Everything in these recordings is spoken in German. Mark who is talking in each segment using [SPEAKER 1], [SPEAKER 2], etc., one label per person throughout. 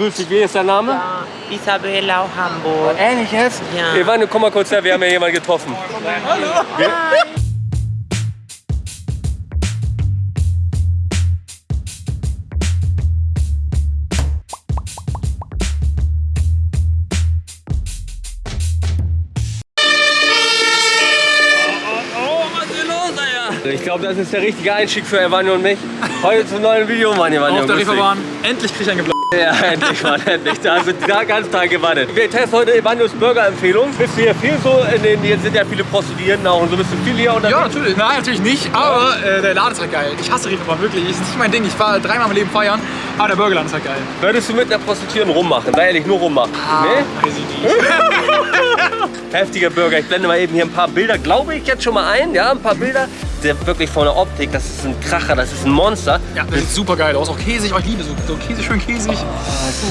[SPEAKER 1] grüß dich, wie ist dein Name?
[SPEAKER 2] Ja, Isabella Hamburg.
[SPEAKER 1] Ehrlich jetzt?
[SPEAKER 2] Ja.
[SPEAKER 1] Evanio, komm mal kurz her, wir haben ja jemanden getroffen. Oh, was ist los, Alter? Ich glaube, das ist der richtige Einstieg für Evanio und mich. Heute zum neuen Video, Mann, Evanio.
[SPEAKER 3] Auf der. Reeperbahn. Endlich krieg ich einen gebl
[SPEAKER 1] Ja, endlich, Mann, endlich. Da hast du da ganz Tag gewartet. Wir testen heute Evanios Burger-Empfehlung. Bist du hier viel so, in den, hier sind ja viele Prostituierten auch und so bist du viel hier unterwegs?
[SPEAKER 3] Ja, natürlich. Nein, natürlich nicht. Aber äh, der Laden ist halt geil. Ich hasse Reeperbahn, wirklich. Ist nicht mein Ding. Ich war dreimal im Leben feiern. Aber der Burgerladen ist halt geil.
[SPEAKER 1] Würdest du mit einer Prostituierten rummachen? Sei ehrlich, nur rummachen. Nee?
[SPEAKER 3] Weiß ich nicht.
[SPEAKER 1] Heftiger Burger. Ich blende mal eben hier ein paar Bilder, glaube ich, jetzt schon mal ein. Ja, ein paar Bilder. Der wirklich von der Optik, das ist ein Kracher, das ist ein Monster.
[SPEAKER 3] Ja, das sieht super geil aus. Auch käsig. Oh, ich liebe so, so Käse, schön käsig.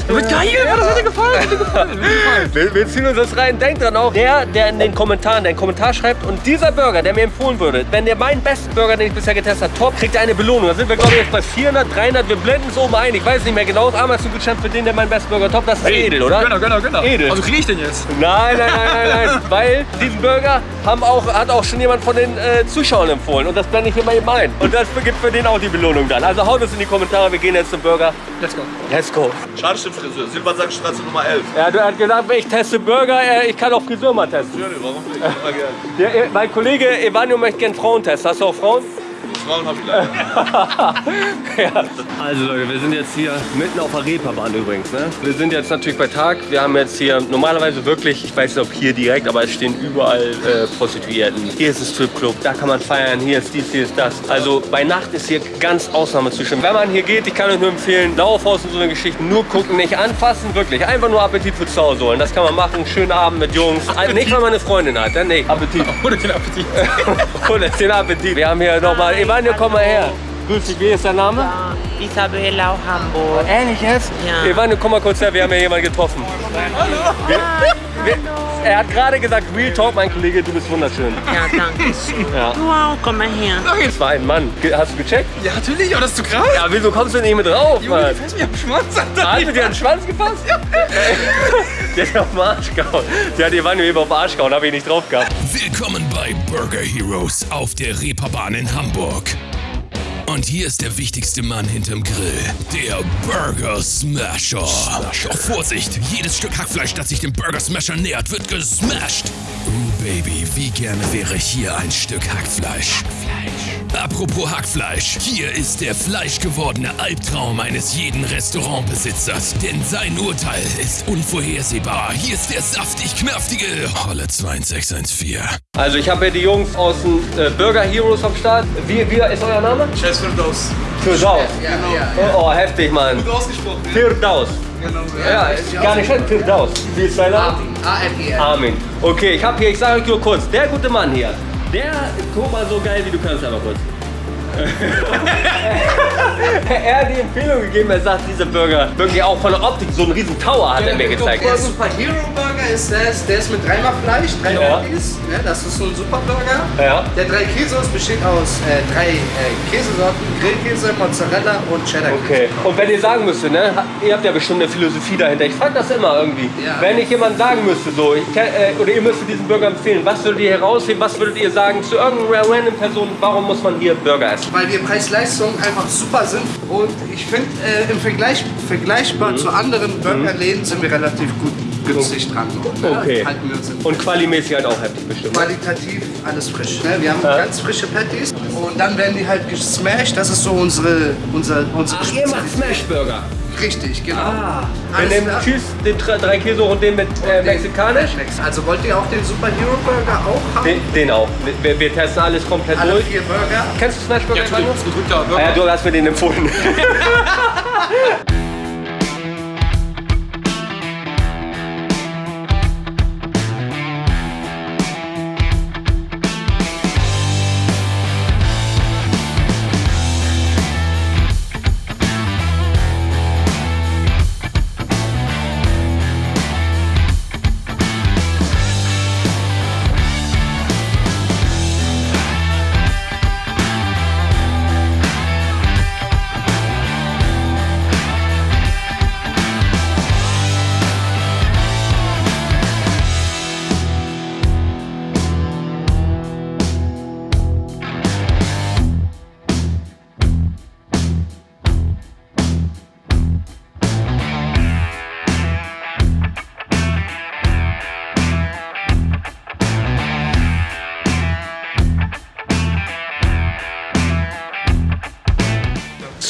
[SPEAKER 3] Das wird geil. Ja, das dir gefallen. Dir gefallen. Gefallen.
[SPEAKER 1] Wir, wir ziehen uns das rein. Denkt dran auch, der, der in den Kommentaren, der einen Kommentar schreibt und dieser Burger, der mir empfohlen würde, wenn der meinen besten Burger, den ich bisher getestet habe, top, kriegt er eine Belohnung. Da sind wir, glaube ich, jetzt bei 400, 300. Wir blenden es oben ein. Ich weiß nicht mehr genau. Das Amazon-Gutschein für den, der meinen besten Burger top. Das ist edel, oder?
[SPEAKER 3] Gönner, gönner, gönner.
[SPEAKER 1] Edel.
[SPEAKER 3] Also krieg ich den jetzt?
[SPEAKER 1] Nein, nein, nein, nein, nein. Weil diesen Burger haben auch, hat auch schon jemand von den äh, Zuschauern empfohlen. Und das blende ich hier mal eben ein. Und das gibt für den auch die Belohnung dann. Also haut es in die Kommentare. Wir gehen jetzt zum Burger.
[SPEAKER 3] Let's go.
[SPEAKER 1] Let's go.
[SPEAKER 4] Schade stimmt Friseur. Silbersackstraße Nummer 11.
[SPEAKER 1] Ja, du hast gesagt, ich teste Burger. äh, Ich kann auch Friseur mal testen.
[SPEAKER 4] Ja, nee, warum nicht? Immer
[SPEAKER 1] äh, mein Kollege Evanio möchte gerne Frauen testen. Hast du auch Frauen?
[SPEAKER 4] Frauen hab ich leider.
[SPEAKER 1] ja. Also Leute, wir sind jetzt hier mitten auf der Reeperbahn übrigens. Ne? Wir sind jetzt natürlich bei Tag. Wir haben jetzt hier normalerweise wirklich, ich weiß nicht ob hier direkt, aber es stehen überall äh, Prostituierten. Hier ist ein Stripclub, da kann man feiern, hier ist dies, hier ist das. Also bei Nacht ist hier ganz Ausnahmezustand. Wenn man hier geht, ich kann euch nur empfehlen, Laufhaus und so eine Geschichte, nur gucken, nicht anfassen, wirklich. Einfach nur Appetit für zu Hause holen. Das kann man machen, schönen Abend mit Jungs. Also nicht, wenn man eine Freundin hat, dann nicht. Appetit.
[SPEAKER 3] Ohne den Appetit.
[SPEAKER 1] Oder den Appetit. Wir haben hier nochmal, Evanio, komm mal her. Grüß dich, wie ist dein Name?
[SPEAKER 2] Ja, Isabella Hamburg.
[SPEAKER 1] Ehrlich jetzt?
[SPEAKER 2] Ja.
[SPEAKER 1] Evanio, komm mal kurz her, wir haben hier jemanden getroffen. Wir, wir, er hat gerade gesagt, Real Talk, mein Kollege, du bist wunderschön.
[SPEAKER 2] Ja, danke.
[SPEAKER 1] Ja.
[SPEAKER 2] Auch, komm mal her.
[SPEAKER 1] Das war ein Mann. Ge- Hast du gecheckt?
[SPEAKER 3] Ja, natürlich. Aber das ist zu krass.
[SPEAKER 1] Ja, wieso kommst du nicht mit drauf,
[SPEAKER 3] Junge,
[SPEAKER 1] Mann?
[SPEAKER 3] fährst mir am Schwanz. Alter.
[SPEAKER 1] Hast du dir an den Schwanz gefasst? Ja. Der hat auf den Arsch gehauen. Der hat Evanio eben auf den Arsch gehauen, hab ich nicht drauf gehabt.
[SPEAKER 5] Willkommen bei Burger Heroes auf der Reeperbahn in Hamburg. Und hier ist der wichtigste Mann hinterm Grill, der Burger Smasher. Doch Vorsicht, jedes Stück Hackfleisch, das sich dem Burger Smasher nähert, wird gesmashed. Uh, Baby, wie gerne wäre hier ein Stück Hackfleisch. Apropos Hackfleisch, hier ist der fleischgewordene Albtraum eines jeden Restaurantbesitzers. Denn sein Urteil ist unvorhersehbar. Hier ist der saftig knaftige Holle 2614.
[SPEAKER 1] Also ich habe hier die Jungs aus den äh, Burger Heroes am Start. Wie, wie ist euer Name?
[SPEAKER 4] Scheiß Firdaus.
[SPEAKER 1] Firdaus. Oh, oh, heftig, Mann.
[SPEAKER 4] Ausgesprochen.
[SPEAKER 1] Firdaus. Ja, ist gar nicht schlecht. Firdaus. Wie ist dein Name? Armin. Okay, ich habe hier, ich sage euch nur kurz, der gute Mann hier, der guck mal so geil wie du kannst, aber kurz. er hat die Empfehlung gegeben, er sagt, dieser Burger, wirklich auch von der Optik, so einen riesen Tower hat er mir gezeigt.
[SPEAKER 6] Der Super Hero Burger ist der, der ist mit dreimal Fleisch, drei
[SPEAKER 1] Ja.
[SPEAKER 6] Patties. Ne, das ist so ein Super Burger.
[SPEAKER 1] Ja.
[SPEAKER 6] Der drei Käseos besteht aus äh, drei äh, Käsesorten: Grillkäse, Mozzarella und Cheddar.
[SPEAKER 1] Okay. Und wenn ihr sagen müsstet, ne, ihr habt ja bestimmt eine Philosophie dahinter. Ich frage das immer irgendwie.
[SPEAKER 6] Ja.
[SPEAKER 1] Wenn ich jemand sagen müsste, so, kenn- äh, oder ihr müsstet diesen Burger empfehlen, was würdet ihr herausheben, was würdet ihr sagen zu irgendeiner random Person, warum muss man hier Burger essen?
[SPEAKER 6] Weil wir Preis-Leistung einfach super sind und ich finde, äh, im Vergleich, vergleichbar zu anderen Burgerläden sind wir relativ gut günstig dran. Ne?
[SPEAKER 1] Okay.
[SPEAKER 6] Halten wir uns in
[SPEAKER 1] Und qualimäßig halt auch heftig bestimmt. ne?
[SPEAKER 6] qualitativ alles frisch. Ne? Wir haben ganz frische Patties und dann werden die halt gesmashed. Das ist so unsere, unser, unsere
[SPEAKER 1] Ach, ihr macht Smash Burger.
[SPEAKER 6] Richtig, genau.
[SPEAKER 1] Ah. Wir nehmen
[SPEAKER 6] klar.
[SPEAKER 1] Tschüss, den drei, Käse und den mit äh, mexikanisch.
[SPEAKER 6] Also wollt ihr auch den Super Hero Burger auch haben?
[SPEAKER 1] Den, den auch. Wir, wir testen alles komplett
[SPEAKER 6] Alle
[SPEAKER 1] durch.
[SPEAKER 6] vier Burger.
[SPEAKER 1] Kennst du Smash Burger?
[SPEAKER 3] Ja, natürlich.
[SPEAKER 1] Ivanio?
[SPEAKER 3] Das ist gedrückter
[SPEAKER 1] Ah, ja,
[SPEAKER 3] Burger.
[SPEAKER 1] du hast mir den empfohlen.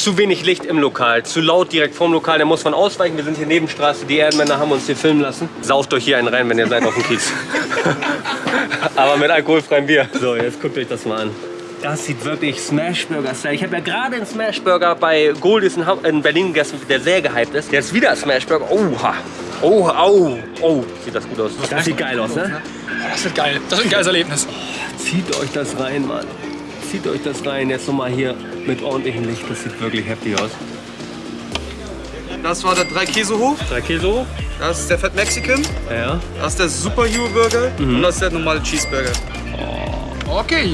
[SPEAKER 1] zu wenig Licht im Lokal, zu laut direkt vorm Lokal, da muss man ausweichen. Wir sind hier Nebenstraße, die Ehrenmänner haben uns hier filmen lassen. Sauft euch hier einen rein, wenn ihr seid auf dem Kiez. Aber mit alkoholfreiem Bier. So, jetzt guckt euch das mal an. Das sieht wirklich Smashburger-Style. Ich habe ja gerade einen Smashburger bei Goldies in, Berlin gegessen, der sehr gehypt ist. Jetzt wieder Smashburger. Oha. Oh, oh, oh. Sieht das gut aus. Das sieht geil aus, ne?
[SPEAKER 3] Oh, das wird geil. Das wird ein geiles Erlebnis.
[SPEAKER 1] Zieht euch das rein, Mann. Zieht euch das rein. Jetzt nochmal hier mit ordentlichem Licht. Das sieht wirklich heftig aus.
[SPEAKER 6] Das war der drei Käse hoch.
[SPEAKER 1] Drei Käse hoch.
[SPEAKER 6] Das ist der Fett Mexican.
[SPEAKER 1] Ja.
[SPEAKER 6] Das ist der Super Hero Burger. Und das ist der normale Cheeseburger.
[SPEAKER 3] Okay.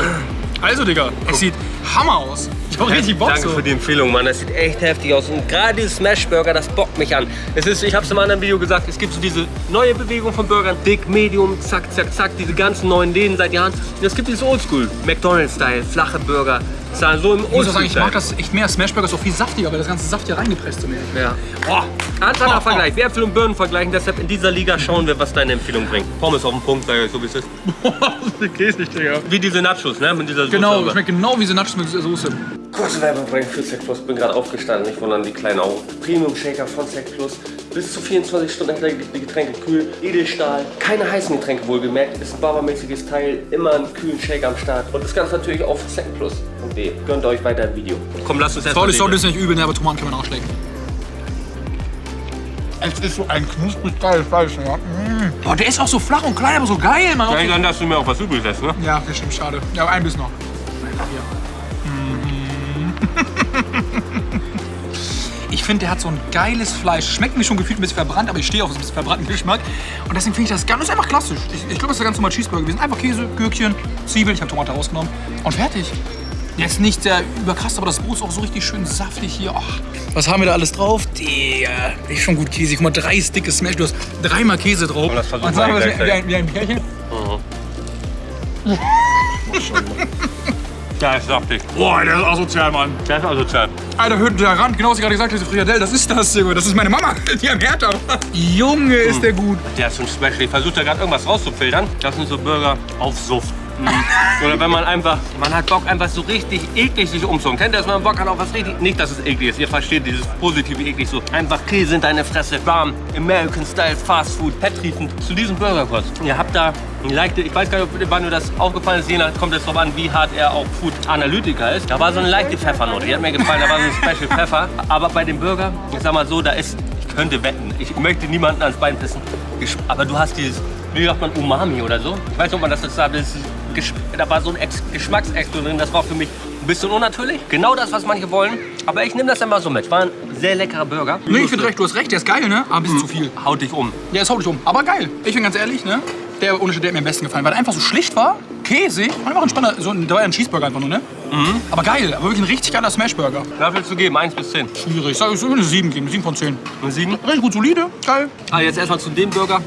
[SPEAKER 3] Also, Digga, es sieht Hammer aus. Ich hab richtig Bock
[SPEAKER 1] Danke
[SPEAKER 3] so.
[SPEAKER 1] für die Empfehlung, Mann. Das sieht echt heftig aus. Und gerade dieses Smashburger, das bockt mich an. Es ist, ich habe es im anderen Video gesagt, es gibt so diese neue Bewegung von Burgern. Dick, Medium, zack, zack, zack. Diese ganzen neuen Läden seit Jahren. Und es gibt dieses Oldschool. McDonald's-Style, flache Burger. Zahlen so im
[SPEAKER 3] Ich muss auch sagen, ich mag das echt mehr. Smashburger ist auch viel saftiger, weil das ganze Saft hier reingepresst so mäßig.
[SPEAKER 1] Ja. Boah. Anfang Vergleich. Wir Äpfel und Birnen vergleichen. Deshalb in dieser Liga schauen wir, was deine Empfehlung bringt. Pommes auf den Punkt, sag ich, so wie es ist.
[SPEAKER 3] Käse nicht, Digga.
[SPEAKER 1] Wie diese Nachos, ne? Mit dieser Soße.
[SPEAKER 3] Genau,
[SPEAKER 1] aber.
[SPEAKER 3] schmeckt genau wie so Nachos mit Soße.
[SPEAKER 1] Kurze Werbung bringen für Sec Plus. Bin gerade aufgestanden, nicht wundern, die kleinen Augen. Premium Shaker von Sec Plus. Bis zu 24 Stunden hält die Getränke kühl. Edelstahl. Keine heißen Getränke wohlgemerkt. Ist ein barbermäßiges Teil. Immer einen kühlen Shaker am Start. Und das Ganze natürlich auf secplus.de. Gönnt euch weiter ein Video. Komm, lasst uns erst
[SPEAKER 3] Sorry, sorry, ist nicht übel, ne, aber Tomaten kann man auch schlecken. Es ist so ein knusprig geiles Fleisch, ja. Mm. Boah, der ist auch so flach und klein, aber so geil, Mann.
[SPEAKER 1] Ich dann, dass du mir auch was übrig lässt, ne?
[SPEAKER 3] Ja, das stimmt, schade. Ja, aber ein Biss noch. Mhm. Ich finde, der hat so ein geiles Fleisch. Schmeckt mir schon gefühlt ein bisschen verbrannt, aber ich stehe auf so ein bisschen verbrannten Geschmack. Und deswegen finde ich das ganz, das ist einfach klassisch. Ich, ich glaube, das ist der ganz normale Cheeseburger gewesen. Einfach Käse, Gürkchen, Zwiebeln, ich habe Tomate rausgenommen und fertig. Jetzt nicht sehr überkrass, aber das Brot ist auch so richtig schön saftig hier. Ach, was haben wir da alles drauf? Der ist schon gut Käse. Guck mal, drei dicke Smash. Du hast dreimal Käse drauf.
[SPEAKER 1] Und das
[SPEAKER 3] Und sagen
[SPEAKER 1] wir
[SPEAKER 3] wie, ein, wie ein Pärchen.
[SPEAKER 1] Ja, ist saftig.
[SPEAKER 3] Boah, der ist asozial, Mann.
[SPEAKER 1] Der ist asozial.
[SPEAKER 3] Alter, hört der ran. Genau was ich gerade gesagt habe, diese Friadelle, das ist das, Junge. Das ist meine Mama. Die haben Hertha. Junge, ist der gut.
[SPEAKER 1] Der ist so ein Special. Ich versuche da gerade irgendwas rauszufiltern. Das sind so Burger auf Suft. Mhm. Oder wenn man einfach, man hat Bock einfach so richtig eklig sich umzogen. Kennt ihr das, man Bock hat auf was richtig, nicht, dass es eklig ist, ihr versteht dieses positive eklig so. Einfach Käse in deine Fresse, warm, American Style, Fast Food, fetttriefend. Zu diesem Burger kurz. Ihr habt da eine leichte, ich weiß gar nicht, wann dir das aufgefallen ist, je nach, kommt es drauf an, wie hart er auch Food Analytiker ist. Da war so eine leichte Pfeffernote, die hat mir gefallen, da war so ein Special Pfeffer. Aber bei dem Burger, ich sag mal so, da ist, ich könnte wetten, ich möchte niemanden ans Bein pissen, aber du hast dieses, wie sagt man, Umami oder so. Ich weiß nicht, ob man das jetzt sagt, das ist Gesch- da war so ein Ex Geschmacksexplosion drin, das war für mich ein bisschen unnatürlich. Genau das, was manche wollen, aber ich nehme das immer so mit. War ein sehr leckerer Burger.
[SPEAKER 3] Nee, ich finde recht, du hast recht, der ist geil, ne? Aber ein bisschen zu viel.
[SPEAKER 1] Haut dich um.
[SPEAKER 3] Der ist hauptlich um. Aber geil. Ich bin ganz ehrlich, ne? Der Unterschied, der hat mir am besten gefallen, weil er einfach so schlicht war, käsig und einfach ein spannender, so ein, da war ja ein Cheeseburger einfach nur, ne? Aber geil, aber wirklich ein richtig geiler Smashburger.
[SPEAKER 1] Was willst du geben? 1 bis 10.
[SPEAKER 3] Schwierig. Ich würde eine 7 geben, 7 von 10.
[SPEAKER 1] Eine 7?
[SPEAKER 3] Richtig gut solide, geil.
[SPEAKER 1] Ah, jetzt erstmal zu dem Burger.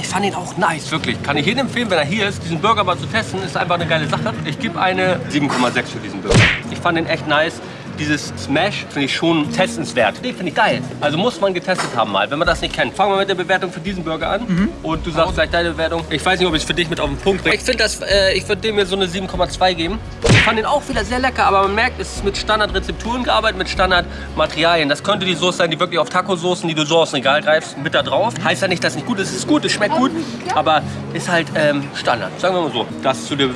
[SPEAKER 1] Ich fand ihn auch nice, wirklich. Kann ich jedem empfehlen, wenn er hier ist, diesen Burger mal zu testen. Ist einfach eine geile Sache. Ich gebe eine 7,6 für diesen Burger. Ich fand ihn echt nice. Dieses Smash finde ich schon testenswert. Den finde ich geil. Also muss man getestet haben mal, wenn man das nicht kennt. Fangen wir mit der Bewertung für diesen Burger an. Und du sagst gleich deine Bewertung. Ich weiß nicht, ob ich es für dich mit auf den Punkt bringe. Ich finde das, äh, ich würde dem mir so eine 7,2 geben. Ich fand den auch wieder sehr lecker, aber man merkt, es ist mit Standardrezepturen gearbeitet, mit Standardmaterialien. Das könnte die Soße sein, die wirklich auf Tacosoßen, die du so aus dem Regal greifst, mit da drauf. Heißt ja nicht, dass es nicht gut ist. Es ist gut, es schmeckt gut, aber ist halt ähm, Standard. Sagen wir mal so. Das zu dir,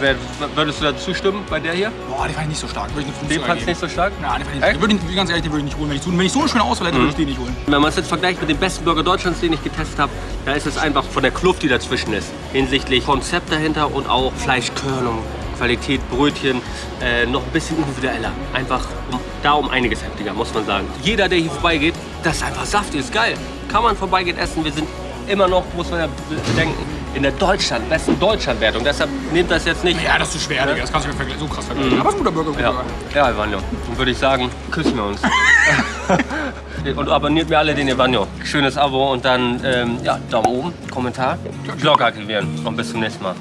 [SPEAKER 1] würdest du da zustimmen bei der hier?
[SPEAKER 3] Boah, den fand ich nicht so stark. Würde ich eine 5
[SPEAKER 1] Den fandst du nicht so stark?
[SPEAKER 3] Nein, ich. Würde ich, ganz ehrlich, den würde ich nicht holen. Wenn ich, so- wenn ich so eine schöne Auswahl hätte, würde ich den nicht holen.
[SPEAKER 1] Wenn man es jetzt vergleicht mit dem besten Burger Deutschlands, den ich getestet habe, da ist es einfach von der Kluft, die dazwischen ist. Hinsichtlich Konzept dahinter und auch Fleischkörnung, Qualität, Brötchen, äh, noch ein bisschen individueller. Einfach um, da um einiges heftiger, muss man sagen. Jeder, der hier vorbeigeht, das ist einfach saftig, ist geil. Kann man vorbeigehen, essen. Wir sind immer noch, muss man ja bedenken, in der Deutschland, besten Deutschlandwertung. Deshalb nehmt das jetzt nicht.
[SPEAKER 3] Ja, das ist zu schwer, Digga. Das kannst du mir so krass vergleichen. Aber es ist ein guter Burger. guter
[SPEAKER 1] Ja,
[SPEAKER 3] Burger.
[SPEAKER 1] ja Evanio. Dann würde ich sagen, küssen wir uns. und abonniert mir alle den Evanio. Schönes Abo und dann ähm, ja, Daumen oben, Kommentar, Glocke aktivieren. Und bis zum nächsten Mal.